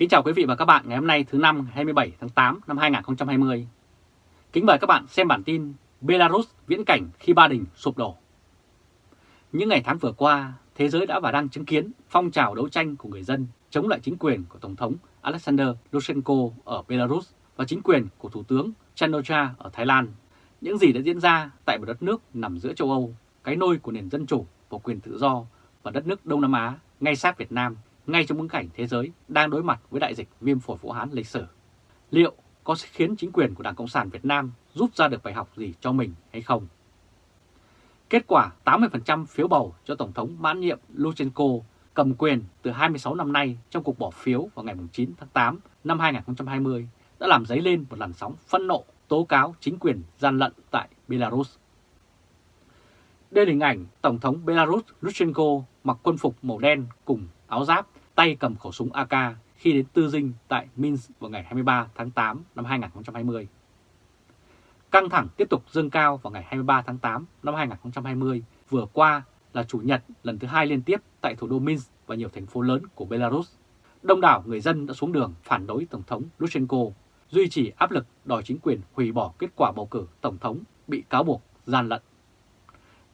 Kính chào quý vị và các bạn ngày hôm nay thứ năm 27 tháng 8 năm 2020. Kính mời các bạn xem bản tin Belarus viễn cảnh khi Ba Đình sụp đổ. Những ngày tháng vừa qua, thế giới đã và đang chứng kiến phong trào đấu tranh của người dân chống lại chính quyền của Tổng thống Alexander Lukashenko ở Belarus và chính quyền của Thủ tướng Chanocha ở Thái Lan. Những gì đã diễn ra tại một đất nước nằm giữa châu Âu, cái nôi của nền dân chủ và quyền tự do và đất nước Đông Nam Á ngay sát Việt Nam ngay trong bối cảnh thế giới đang đối mặt với đại dịch viêm phổi Vũ Hán lịch sử. Liệu có khiến chính quyền của Đảng Cộng sản Việt Nam rút ra được bài học gì cho mình hay không? Kết quả 80% phiếu bầu cho Tổng thống mãn nhiệm Lukashenko cầm quyền từ 26 năm nay trong cuộc bỏ phiếu vào ngày 9 tháng 8 năm 2020 đã làm dấy lên một làn sóng phân nộ tố cáo chính quyền gian lận tại Belarus. Đây là hình ảnh Tổng thống Belarus Lukashenko mặc quân phục màu đen cùng áo giáp, tay cầm khẩu súng AK khi đến Tư Dinh tại Minsk vào ngày 23 tháng 8 năm 2020. Căng thẳng tiếp tục dâng cao vào ngày 23 tháng 8 năm 2020 vừa qua là Chủ nhật lần thứ hai liên tiếp tại thủ đô Minsk và nhiều thành phố lớn của Belarus. Đông đảo người dân đã xuống đường phản đối Tổng thống Lukashenko, duy trì áp lực đòi chính quyền hủy bỏ kết quả bầu cử Tổng thống bị cáo buộc gian lận.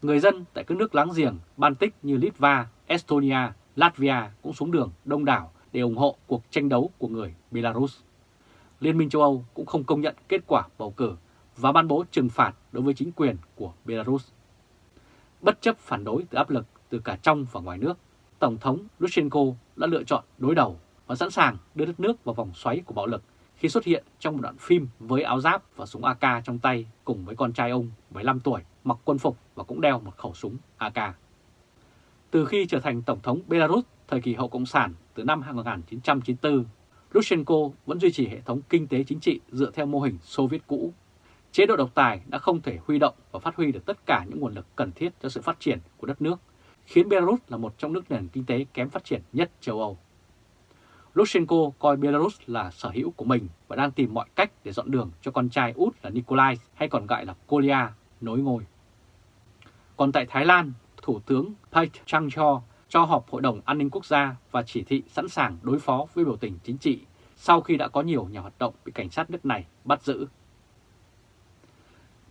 Người dân tại các nước láng giềng Baltic như Litva, Estonia Latvia cũng xuống đường đông đảo để ủng hộ cuộc tranh đấu của người Belarus. Liên minh châu Âu cũng không công nhận kết quả bầu cử và ban bố trừng phạt đối với chính quyền của Belarus. Bất chấp phản đối từ áp lực từ cả trong và ngoài nước, Tổng thống Lukashenko đã lựa chọn đối đầu và sẵn sàng đưa đất nước vào vòng xoáy của bạo lực khi xuất hiện trong một đoạn phim với áo giáp và súng AK trong tay cùng với con trai ông 15 tuổi mặc quân phục và cũng đeo một khẩu súng AK. Từ khi trở thành Tổng thống Belarus thời kỳ hậu Cộng sản từ năm 1994, Lukashenko vẫn duy trì hệ thống kinh tế chính trị dựa theo mô hình Xô Viết cũ. Chế độ độc tài đã không thể huy động và phát huy được tất cả những nguồn lực cần thiết cho sự phát triển của đất nước, khiến Belarus là một trong nước nền kinh tế kém phát triển nhất châu Âu. Lukashenko coi Belarus là sở hữu của mình và đang tìm mọi cách để dọn đường cho con trai út là Nikolai hay còn gọi là Kolia nối ngôi. Còn tại Thái Lan, Thủ tướng Pait Chang-cho cho họp Hội đồng An ninh Quốc gia và chỉ thị sẵn sàng đối phó với biểu tình chính trị sau khi đã có nhiều nhà hoạt động bị cảnh sát nước này bắt giữ.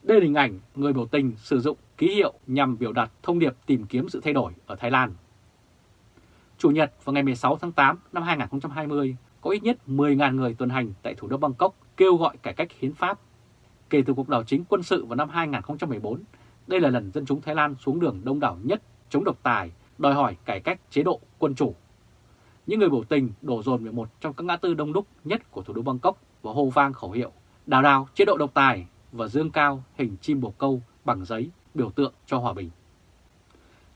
Đây là hình ảnh người biểu tình sử dụng ký hiệu nhằm biểu đạt thông điệp tìm kiếm sự thay đổi ở Thái Lan. Chủ nhật vào ngày 16 tháng 8 năm 2020, có ít nhất 10.000 người tuần hành tại thủ đô Bangkok kêu gọi cải cách hiến pháp. Kể từ cuộc đảo chính quân sự vào năm 2014, đây là lần dân chúng Thái Lan xuống đường đông đảo nhất chống độc tài, đòi hỏi cải cách chế độ quân chủ. Những người biểu tình đổ dồn về một trong các ngã tư đông đúc nhất của thủ đô Bangkok và hô vang khẩu hiệu đào đào chế độ độc tài và dương cao hình chim bồ câu bằng giấy biểu tượng cho hòa bình.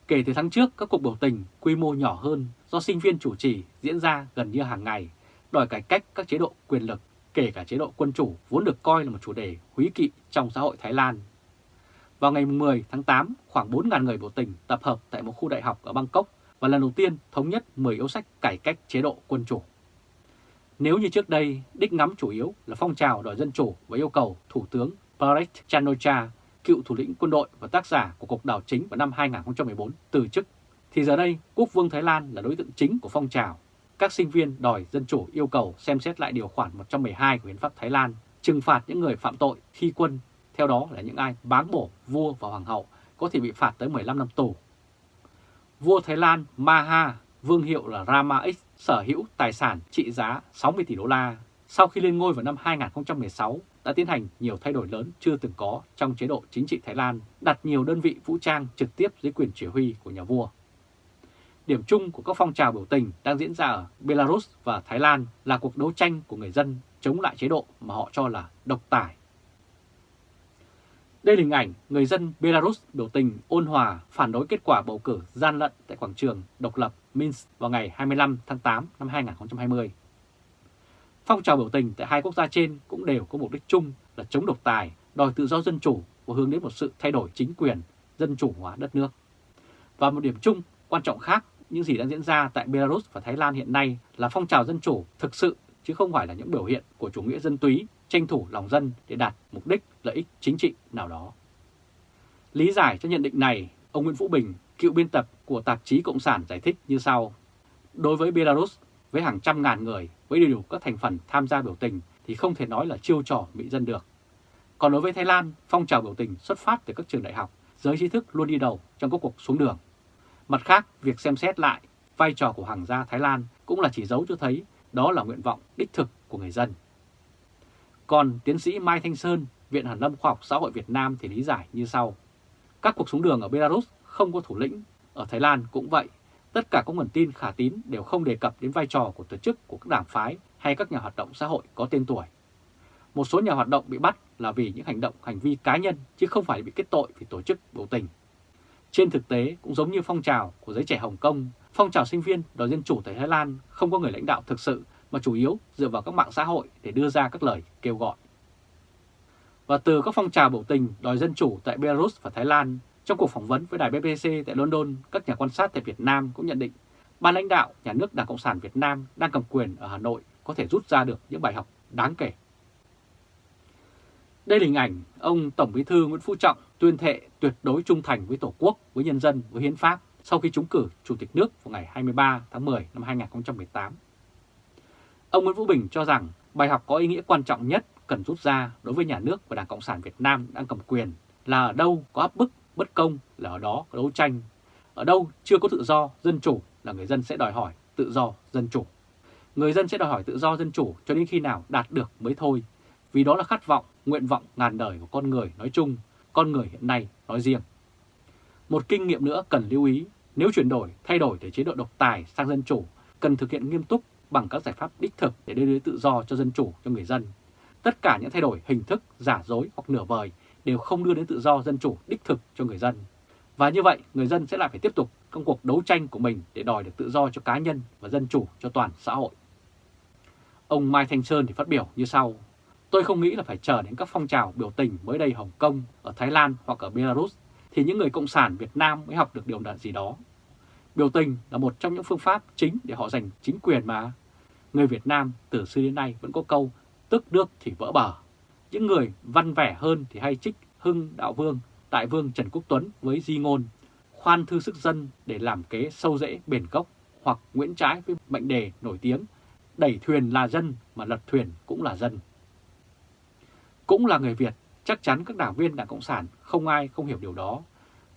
Kể từ tháng trước, các cuộc biểu tình quy mô nhỏ hơn do sinh viên chủ trì diễn ra gần như hàng ngày, đòi cải cách các chế độ quyền lực, kể cả chế độ quân chủ vốn được coi là một chủ đề húy kỵ trong xã hội Thái Lan vào ngày 10 tháng 8, khoảng 4.000 người biểu tình tập hợp tại một khu đại học ở Bangkok và lần đầu tiên thống nhất 10 yếu sách cải cách chế độ quân chủ. Nếu như trước đây, đích ngắm chủ yếu là phong trào đòi dân chủ và yêu cầu Thủ tướng Prayut Chanocha, cựu thủ lĩnh quân đội và tác giả của cuộc đảo chính vào năm 2014, từ chức, thì giờ đây Quốc vương Thái Lan là đối tượng chính của phong trào. Các sinh viên đòi dân chủ yêu cầu xem xét lại điều khoản 112 của Hiến pháp Thái Lan, trừng phạt những người phạm tội khi quân theo đó là những ai báng bổ vua và hoàng hậu có thể bị phạt tới 15 năm tù. Vua Thái Lan Maha, vương hiệu là Rama X, sở hữu tài sản trị giá 60 tỷ đô la. Sau khi lên ngôi vào năm 2016, đã tiến hành nhiều thay đổi lớn chưa từng có trong chế độ chính trị Thái Lan, đặt nhiều đơn vị vũ trang trực tiếp dưới quyền chỉ huy của nhà vua. Điểm chung của các phong trào biểu tình đang diễn ra ở Belarus và Thái Lan là cuộc đấu tranh của người dân chống lại chế độ mà họ cho là độc tài đây là hình ảnh người dân Belarus biểu tình ôn hòa phản đối kết quả bầu cử gian lận tại quảng trường độc lập Minsk vào ngày 25 tháng 8 năm 2020. Phong trào biểu tình tại hai quốc gia trên cũng đều có mục đích chung là chống độc tài, đòi tự do dân chủ và hướng đến một sự thay đổi chính quyền, dân chủ hóa đất nước. Và một điểm chung quan trọng khác những gì đang diễn ra tại Belarus và Thái Lan hiện nay là phong trào dân chủ thực sự chứ không phải là những biểu hiện của chủ nghĩa dân túy tranh thủ lòng dân để đạt mục đích lợi ích chính trị nào đó. Lý giải cho nhận định này, ông Nguyễn Vũ Bình, cựu biên tập của tạp chí Cộng sản giải thích như sau. Đối với Belarus, với hàng trăm ngàn người với đầy đủ các thành phần tham gia biểu tình thì không thể nói là chiêu trò bị dân được. Còn đối với Thái Lan, phong trào biểu tình xuất phát từ các trường đại học, giới trí thức luôn đi đầu trong các cuộc xuống đường. Mặt khác, việc xem xét lại vai trò của hàng gia Thái Lan cũng là chỉ dấu cho thấy đó là nguyện vọng đích thực của người dân. Còn tiến sĩ Mai Thanh Sơn, Viện Hàn lâm Khoa học Xã hội Việt Nam thì lý giải như sau. Các cuộc xuống đường ở Belarus không có thủ lĩnh, ở Thái Lan cũng vậy. Tất cả các nguồn tin khả tín đều không đề cập đến vai trò của tổ chức của các đảng phái hay các nhà hoạt động xã hội có tên tuổi. Một số nhà hoạt động bị bắt là vì những hành động, hành vi cá nhân chứ không phải bị kết tội vì tổ chức biểu tình. Trên thực tế, cũng giống như phong trào của giới trẻ Hồng Kông, phong trào sinh viên đòi dân chủ tại Thái Lan không có người lãnh đạo thực sự mà chủ yếu dựa vào các mạng xã hội để đưa ra các lời kêu gọi. Và từ các phong trào biểu tình đòi dân chủ tại Belarus và Thái Lan, trong cuộc phỏng vấn với đài BBC tại London, các nhà quan sát tại Việt Nam cũng nhận định ban lãnh đạo nhà nước Đảng Cộng sản Việt Nam đang cầm quyền ở Hà Nội có thể rút ra được những bài học đáng kể. Đây là hình ảnh ông Tổng Bí thư Nguyễn Phú Trọng tuyên thệ tuyệt đối trung thành với Tổ quốc, với nhân dân, với hiến pháp sau khi trúng cử Chủ tịch nước vào ngày 23 tháng 10 năm 2018. Ông Nguyễn Vũ Bình cho rằng bài học có ý nghĩa quan trọng nhất cần rút ra đối với nhà nước và Đảng Cộng sản Việt Nam đang cầm quyền là ở đâu có áp bức, bất công là ở đó có đấu tranh. Ở đâu chưa có tự do, dân chủ là người dân sẽ đòi hỏi tự do, dân chủ. Người dân sẽ đòi hỏi tự do, dân chủ cho đến khi nào đạt được mới thôi. Vì đó là khát vọng, nguyện vọng ngàn đời của con người nói chung, con người hiện nay nói riêng. Một kinh nghiệm nữa cần lưu ý, nếu chuyển đổi, thay đổi từ chế độ độc tài sang dân chủ, cần thực hiện nghiêm túc bằng các giải pháp đích thực để đưa đến tự do cho dân chủ cho người dân. Tất cả những thay đổi hình thức, giả dối hoặc nửa vời đều không đưa đến tự do dân chủ đích thực cho người dân. Và như vậy, người dân sẽ lại phải tiếp tục công cuộc đấu tranh của mình để đòi được tự do cho cá nhân và dân chủ cho toàn xã hội. Ông Mai Thanh Sơn thì phát biểu như sau. Tôi không nghĩ là phải chờ đến các phong trào biểu tình mới đây Hồng Kông, ở Thái Lan hoặc ở Belarus thì những người Cộng sản Việt Nam mới học được điều gì đó. Biểu tình là một trong những phương pháp chính để họ giành chính quyền mà. Người Việt Nam từ xưa đến nay vẫn có câu tức nước thì vỡ bờ. Những người văn vẻ hơn thì hay trích Hưng Đạo Vương, Đại Vương Trần Quốc Tuấn với di ngôn khoan thư sức dân để làm kế sâu rễ bền gốc hoặc Nguyễn Trái với mệnh đề nổi tiếng đẩy thuyền là dân mà lật thuyền cũng là dân. Cũng là người Việt, chắc chắn các đảng viên Đảng Cộng sản không ai không hiểu điều đó.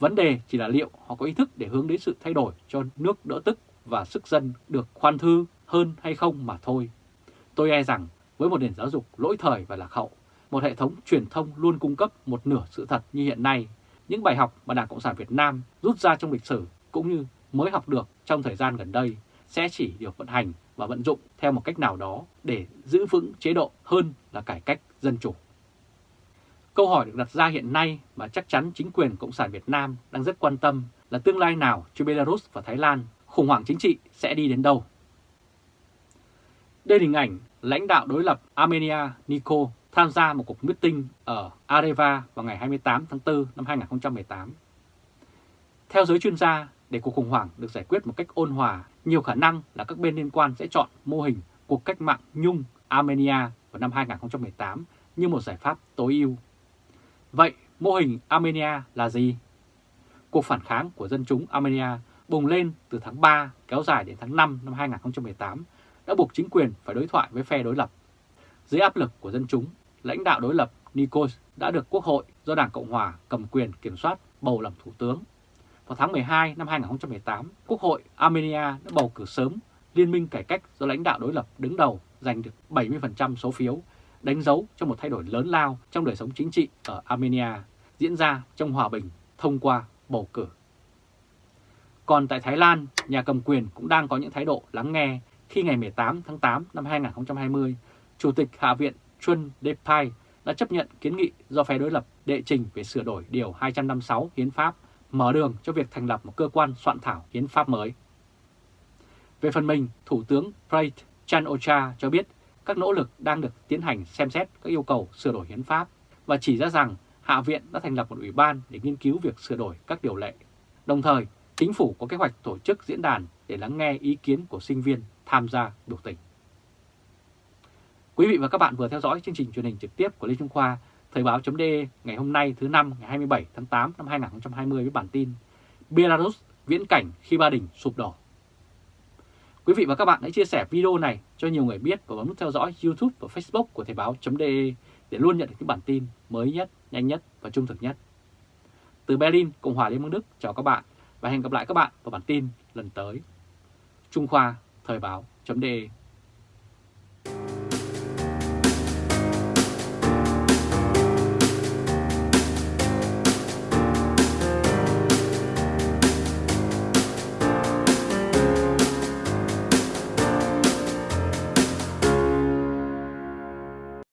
Vấn đề chỉ là liệu họ có ý thức để hướng đến sự thay đổi cho nước đỡ tức và sức dân được khoan thư hơn hay không mà thôi. Tôi e rằng với một nền giáo dục lỗi thời và lạc hậu, một hệ thống truyền thông luôn cung cấp một nửa sự thật như hiện nay, những bài học mà Đảng Cộng sản Việt Nam rút ra trong lịch sử cũng như mới học được trong thời gian gần đây sẽ chỉ được vận hành và vận dụng theo một cách nào đó để giữ vững chế độ hơn là cải cách dân chủ. Câu hỏi được đặt ra hiện nay mà chắc chắn chính quyền Cộng sản Việt Nam đang rất quan tâm là tương lai nào cho Belarus và Thái Lan, khủng hoảng chính trị sẽ đi đến đâu. Đây là hình ảnh lãnh đạo đối lập Armenia Niko tham gia một cuộc meeting ở Areva vào ngày 28 tháng 4 năm 2018. Theo giới chuyên gia, để cuộc khủng hoảng được giải quyết một cách ôn hòa, nhiều khả năng là các bên liên quan sẽ chọn mô hình cuộc cách mạng Nhung Armenia vào năm 2018 như một giải pháp tối ưu. Vậy mô hình Armenia là gì? Cuộc phản kháng của dân chúng Armenia bùng lên từ tháng 3 kéo dài đến tháng 5 năm 2018 đã buộc chính quyền phải đối thoại với phe đối lập. Dưới áp lực của dân chúng, lãnh đạo đối lập Nikos đã được Quốc hội do Đảng Cộng Hòa cầm quyền kiểm soát bầu làm Thủ tướng. Vào tháng 12 năm 2018, Quốc hội Armenia đã bầu cử sớm Liên minh cải cách do lãnh đạo đối lập đứng đầu giành được 70% số phiếu, đánh dấu cho một thay đổi lớn lao trong đời sống chính trị ở Armenia diễn ra trong hòa bình thông qua bầu cử. Còn tại Thái Lan, nhà cầm quyền cũng đang có những thái độ lắng nghe khi ngày 18 tháng 8 năm 2020, Chủ tịch Hạ viện Chun Depai đã chấp nhận kiến nghị do phe đối lập đệ trình về sửa đổi Điều 256 Hiến pháp, mở đường cho việc thành lập một cơ quan soạn thảo hiến pháp mới. Về phần mình, Thủ tướng Prayut Chan-ocha cho biết các nỗ lực đang được tiến hành xem xét các yêu cầu sửa đổi hiến pháp và chỉ ra rằng Hạ viện đã thành lập một ủy ban để nghiên cứu việc sửa đổi các điều lệ. Đồng thời, chính phủ có kế hoạch tổ chức diễn đàn để lắng nghe ý kiến của sinh viên tham gia biểu tình. Quý vị và các bạn vừa theo dõi chương trình truyền hình trực tiếp của Lê Trung Khoa, Thời báo .de ngày hôm nay thứ năm ngày 27 tháng 8 năm 2020 với bản tin Belarus viễn cảnh khi Ba Đình sụp đổ. Quý vị và các bạn hãy chia sẻ video này cho nhiều người biết và bấm nút theo dõi YouTube và Facebook của Thời báo.de để luôn nhận được những bản tin mới nhất, nhanh nhất và trung thực nhất. Từ Berlin, Cộng hòa Liên bang Đức, chào các bạn và hẹn gặp lại các bạn vào bản tin lần tới. Trung Khoa, Thời báo.de